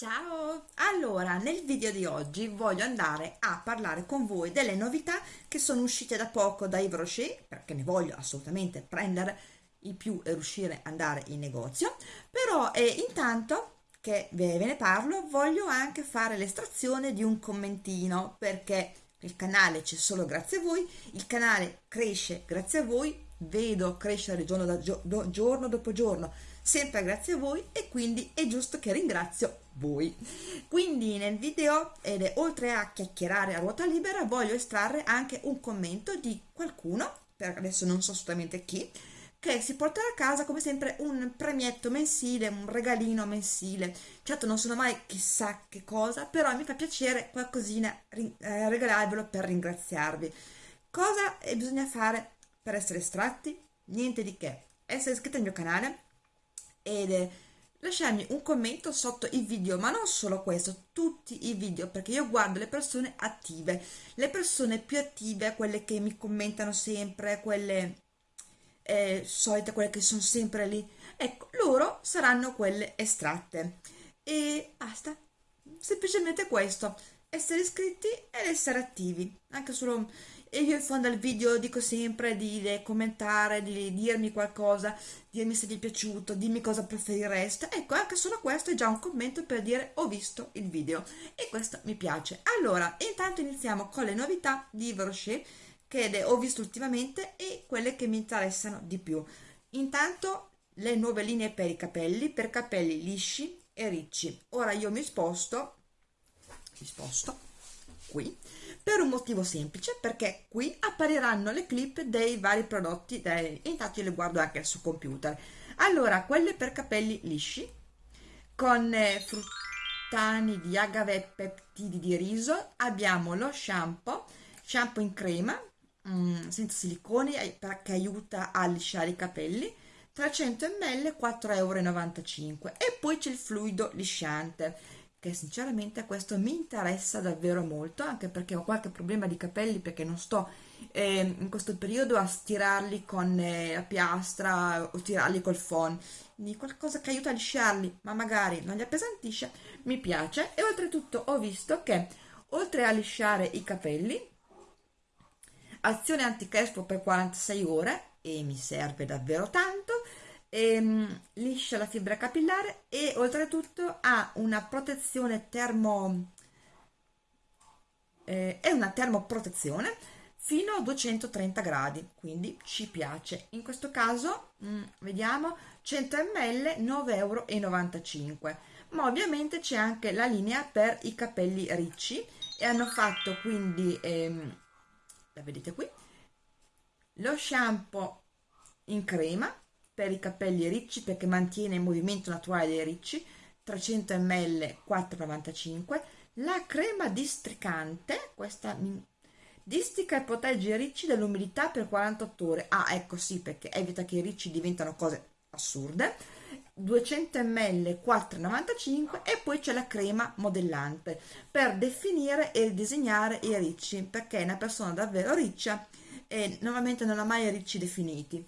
Ciao! Allora, nel video di oggi voglio andare a parlare con voi delle novità che sono uscite da poco da Yves Rocher, perché ne voglio assolutamente prendere i più e riuscire ad andare in negozio, però eh, intanto che ve ne parlo voglio anche fare l'estrazione di un commentino, perché il canale c'è solo grazie a voi, il canale cresce grazie a voi, vedo crescere giorno, da, giorno dopo giorno sempre grazie a voi e quindi è giusto che ringrazio voi. Quindi nel video, ed è oltre a chiacchierare a ruota libera, voglio estrarre anche un commento di qualcuno, per adesso non so assolutamente chi, che si porterà a casa come sempre un premietto mensile, un regalino mensile. Certo non sono mai chissà che cosa, però mi fa piacere qualcosina eh, regalarvelo per ringraziarvi. Cosa bisogna fare per essere estratti? Niente di che. Essere iscritti al mio canale, ed lasciarmi un commento sotto i video, ma non solo questo, tutti i video, perché io guardo le persone attive, le persone più attive, quelle che mi commentano sempre, quelle eh, solite, quelle che sono sempre lì, ecco, loro saranno quelle estratte. E basta, semplicemente questo, essere iscritti ed essere attivi, anche solo e io in fondo al video dico sempre di, commentare, di dirmi qualcosa, dirmi se vi è piaciuto, dimmi cosa preferireste. Ecco, anche solo questo è già un commento per dire ho visto il video e questo mi piace. Allora, intanto iniziamo con le novità di Rocher che ho visto ultimamente e quelle che mi interessano di più. Intanto le nuove linee per i capelli, per capelli lisci e ricci. Ora io mi sposto, mi sposto qui per un motivo semplice perché qui appariranno le clip dei vari prodotti dei, intanto io le guardo anche sul computer. Allora quelle per capelli lisci con eh, fruttani di agave e peptidi di riso abbiamo lo shampoo shampoo in crema mm, senza siliconi eh, che aiuta a lisciare i capelli 300 ml 4,95 euro e poi c'è il fluido lisciante che sinceramente questo mi interessa davvero molto anche perché ho qualche problema di capelli perché non sto eh, in questo periodo a stirarli con eh, la piastra o tirarli col phon. Quindi qualcosa che aiuta a lisciarli ma magari non li appesantisce mi piace. E oltretutto ho visto che oltre a lisciare i capelli azione anticrespo per 46 ore e mi serve davvero tanto ehm, liscia la fibra capillare e oltretutto ha una protezione termo eh, è una termoprotezione fino a 230 gradi quindi ci piace. In questo caso mh, mm, vediamo 100 ml 9,95 euro ma ovviamente c'è anche la linea per i capelli ricci e hanno fatto quindi ehm, la vedete qui lo shampoo in crema per i capelli ricci perché mantiene il movimento naturale dei ricci 300 ml 4,95 la crema districante questa distica e protegge i ricci dall'umidità per 48 ore. Ah ecco sì perché evita che i ricci diventano cose assurde. 200 ml 4,95 e poi c'è la crema modellante per definire e disegnare i ricci perché è una persona davvero riccia e normalmente non ha mai ricci definiti.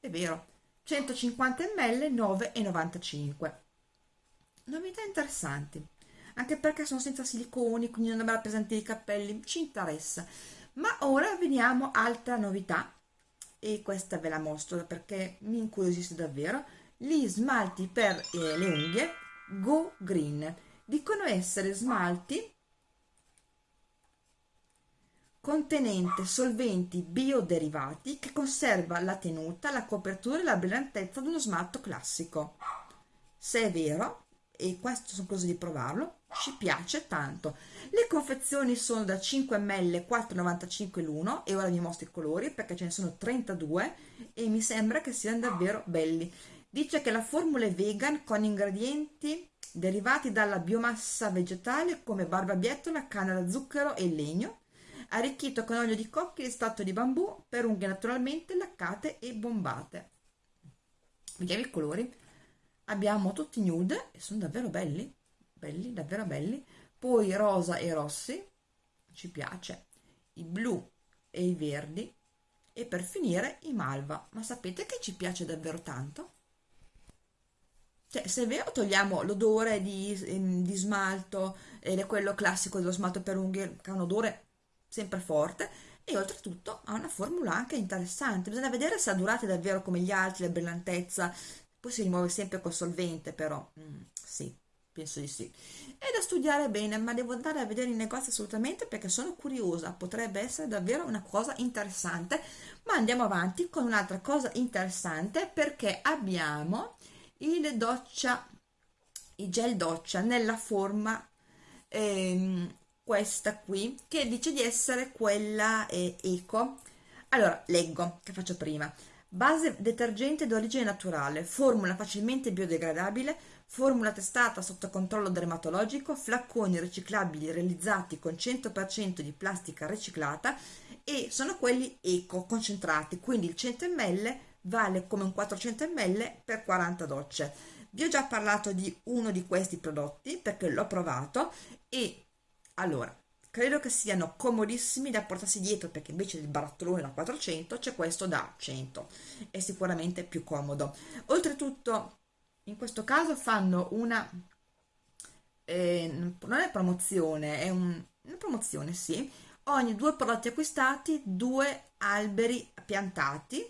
È vero 150 ml 9,95 novità interessanti anche perché sono senza siliconi quindi non dovrà appesantire i capelli ci interessa. Ma ora veniamo altra novità e questa ve la mostro perché mi incuriosisce davvero. Gli smalti per eh, le unghie Go Green. Dicono essere smalti contenente solventi bioderivati che conserva la tenuta, la copertura e la brillantezza di uno smalto classico. Se è vero, e questo sono cose di provarlo, ci piace tanto. Le confezioni sono da 5 ml 4,95 l'uno e ora vi mostro i colori perché ce ne sono 32 e mi sembra che siano davvero belli. Dice che la formula è vegan con ingredienti derivati dalla biomassa vegetale come barbabietola, canna da zucchero e legno arricchito con olio di cocchi e estratto di bambù per unghie naturalmente laccate e bombate. Vediamo i colori. Abbiamo tutti nude e sono davvero belli, belli, davvero belli. Poi rosa e rossi, ci piace, i blu e i verdi e per finire i malva. Ma sapete che ci piace davvero tanto? cioè se è vero togliamo l'odore di, di smalto è quello classico dello smalto per unghie che ha un odore sempre forte e oltretutto ha una formula anche interessante. Bisogna vedere se ha durate davvero come gli altri la brillantezza. Poi si rimuove sempre col solvente però mm, sì penso di sì. È da studiare bene ma devo andare a vedere i negozi assolutamente perché sono curiosa. Potrebbe essere davvero una cosa interessante. Ma andiamo avanti con un'altra cosa interessante perché abbiamo il doccia il gel doccia nella forma ehm, questa qui che dice di essere quella eh, eco allora leggo che faccio prima base detergente d'origine naturale formula facilmente biodegradabile formula testata sotto controllo dermatologico flacconi riciclabili realizzati con 100% di plastica riciclata e sono quelli eco concentrati quindi il 100 ml vale come un 400 ml per 40 docce. Vi ho già parlato di uno di questi prodotti perché l'ho provato e allora credo che siano comodissimi da portarsi dietro perché invece del barattolone da 400 c'è questo da 100 è sicuramente più comodo. Oltretutto in questo caso fanno una eh, non è promozione è un, una promozione sì. Ogni due prodotti acquistati due alberi piantati.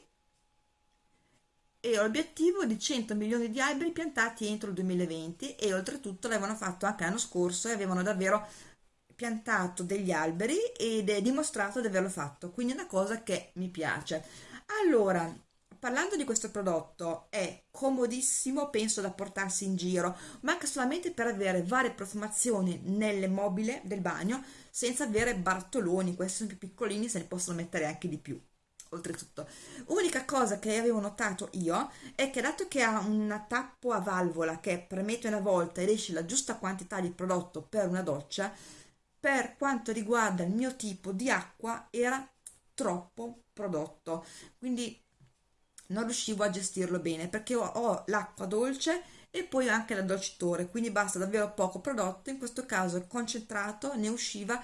E l'obiettivo di 100 milioni di alberi piantati entro il 2020 e oltretutto l'avevano fatto anche l'anno scorso e avevano davvero piantato degli alberi ed è dimostrato di averlo fatto quindi è una cosa che mi piace allora parlando di questo prodotto è comodissimo penso da portarsi in giro ma anche solamente per avere varie profumazioni nelle mobile del bagno senza avere bartoloni questi sono più piccolini se ne possono mettere anche di più oltretutto. Unica cosa che avevo notato io è che dato che ha una tappo a valvola che premete una volta ed esce la giusta quantità di prodotto per una doccia, per quanto riguarda il mio tipo di acqua era troppo prodotto, quindi non riuscivo a gestirlo bene perché ho, ho l'acqua dolce e poi anche l'addolcitore, quindi basta davvero poco prodotto, in questo caso concentrato ne usciva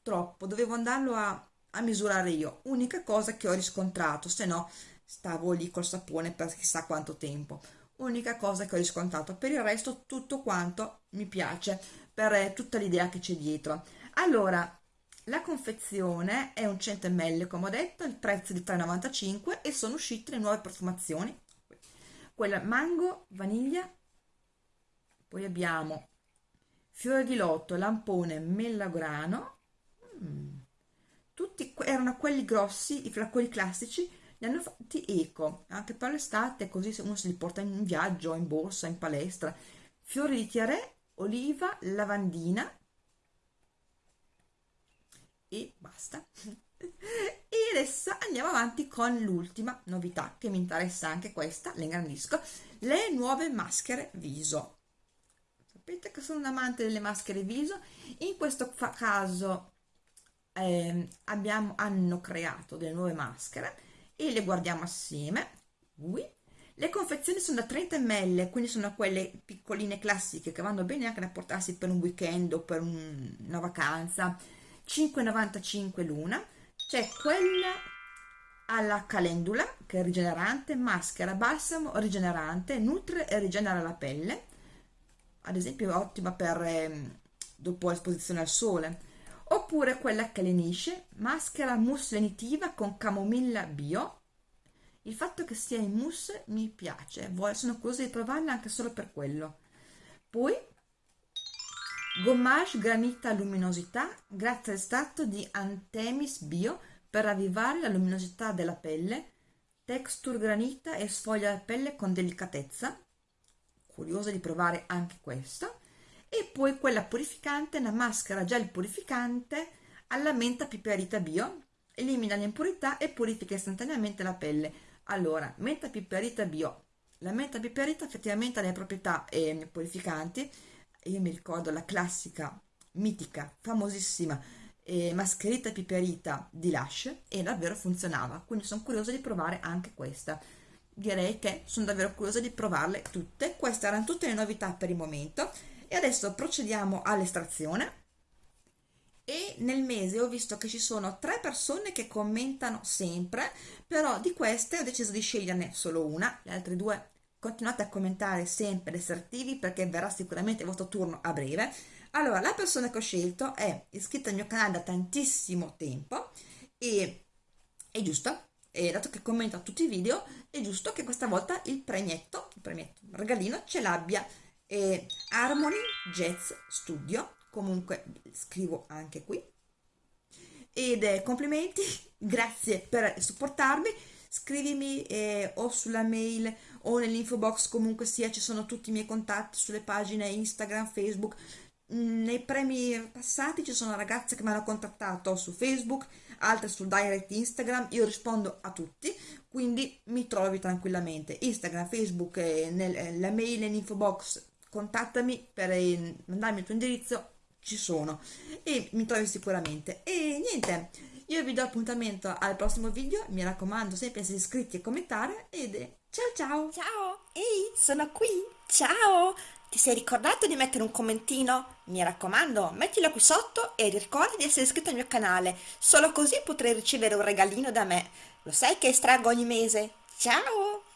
troppo, dovevo andarlo a a misurare io unica cosa che ho riscontrato se no stavo lì col sapone per chissà quanto tempo unica cosa che ho riscontrato per il resto tutto quanto mi piace per eh, tutta l'idea che c'è dietro. Allora la confezione è un 100 ml come ho detto il prezzo di 3,95 e sono uscite le nuove profumazioni. Quella mango vaniglia poi abbiamo fiore di lotto lampone melograno mm. Tutti erano quelli grossi, i flacconi classici, li hanno fatti eco, anche per l'estate, così uno se li porta in viaggio, in borsa, in palestra. Fiori di tiare, oliva, lavandina e basta. e adesso andiamo avanti con l'ultima novità che mi interessa anche questa, le ingrandisco, le nuove maschere viso. Sapete che sono un amante delle maschere viso, in questo caso eh, abbiamo, hanno creato delle nuove maschere e le guardiamo assieme. Ui. Le confezioni sono da 30 ml, quindi sono quelle piccoline classiche che vanno bene anche da portarsi per un weekend o per un, una vacanza. 5,95 l'una. C'è quella alla calendula che è rigenerante, maschera balsamo rigenerante, nutre e rigenera la pelle. Ad esempio è ottima per eh, dopo l'esposizione al sole oppure quella che lenisce, maschera mousse lenitiva con camomilla bio. Il fatto che sia in mousse mi piace, sono curiosa di provarla anche solo per quello. Poi gommage granita luminosità grazie all'estratto di Antemis Bio per ravvivare la luminosità della pelle, texture granita e sfoglia la pelle con delicatezza. Curiosa di provare anche questo e poi quella purificante, una maschera gel purificante alla menta piperita bio, elimina le impurità e purifica istantaneamente la pelle. Allora, menta piperita bio. La menta piperita effettivamente ha le proprietà eh, purificanti. Io mi ricordo la classica, mitica, famosissima eh, mascherita piperita di Lush e davvero funzionava. Quindi sono curiosa di provare anche questa. Direi che sono davvero curiosa di provarle tutte. Queste erano tutte le novità per il momento e adesso procediamo all'estrazione e nel mese ho visto che ci sono tre persone che commentano sempre però di queste ho deciso di sceglierne solo una le altre due continuate a commentare sempre, ad essere attivi perché verrà sicuramente il vostro turno a breve. Allora, la persona che ho scelto è iscritta al mio canale da tantissimo tempo e è giusto, e dato che commenta tutti i video, è giusto che questa volta il premietto, il premietto, il regalino, ce l'abbia. Eh, Harmony Jazz Studio, comunque scrivo anche qui. Ed eh, complimenti, grazie per supportarmi, scrivimi eh, o sulla mail o nell'info box comunque sia, ci sono tutti i miei contatti sulle pagine Instagram, Facebook, mm, nei premi passati ci sono ragazze che mi hanno contattato su Facebook, altre sul direct Instagram, io rispondo a tutti, quindi mi trovi tranquillamente. Instagram, Facebook, eh, nella mail, nell'info box, contattami per eh, mandarmi il tuo indirizzo, ci sono e mi trovi sicuramente. E niente, io vi do appuntamento al prossimo video, mi raccomando sempre essere iscritti e commentare ed ciao ciao! Ciao, ehi, sono qui, ciao! Ti sei ricordato di mettere un commentino? Mi raccomando, mettilo qui sotto e ricorda di essere iscritto al mio canale, solo così potrai ricevere un regalino da me. Lo sai che estraggo ogni mese? Ciao!